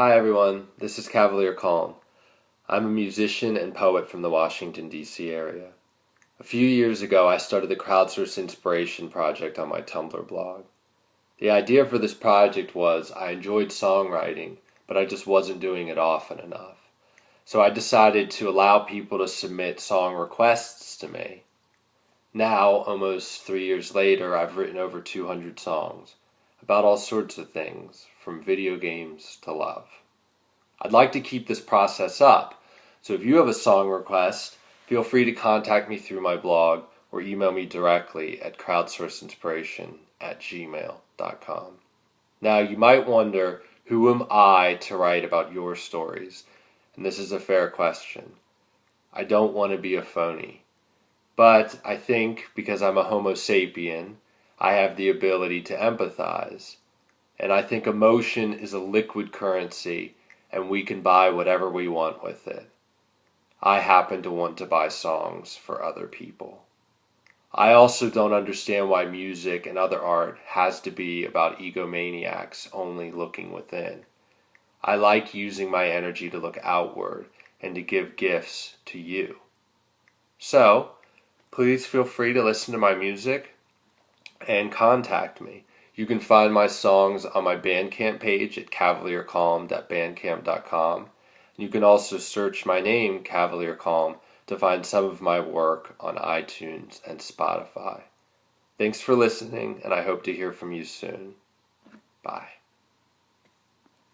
Hi everyone, this is Cavalier Calm. I'm a musician and poet from the Washington, D.C. area. A few years ago, I started the Crowdsource Inspiration Project on my Tumblr blog. The idea for this project was I enjoyed songwriting, but I just wasn't doing it often enough. So I decided to allow people to submit song requests to me. Now, almost three years later, I've written over 200 songs about all sorts of things, from video games to love. I'd like to keep this process up, so if you have a song request, feel free to contact me through my blog or email me directly at crowdsourceinspiration at gmail.com. Now, you might wonder, who am I to write about your stories? And this is a fair question. I don't want to be a phony. But I think because I'm a Homo sapien, I have the ability to empathize. And I think emotion is a liquid currency and we can buy whatever we want with it. I happen to want to buy songs for other people. I also don't understand why music and other art has to be about egomaniacs only looking within. I like using my energy to look outward and to give gifts to you. So, please feel free to listen to my music and contact me. You can find my songs on my Bandcamp page at cavaliercalm.bandcamp.com. You can also search my name, Cavalier Calm, to find some of my work on iTunes and Spotify. Thanks for listening, and I hope to hear from you soon. Bye.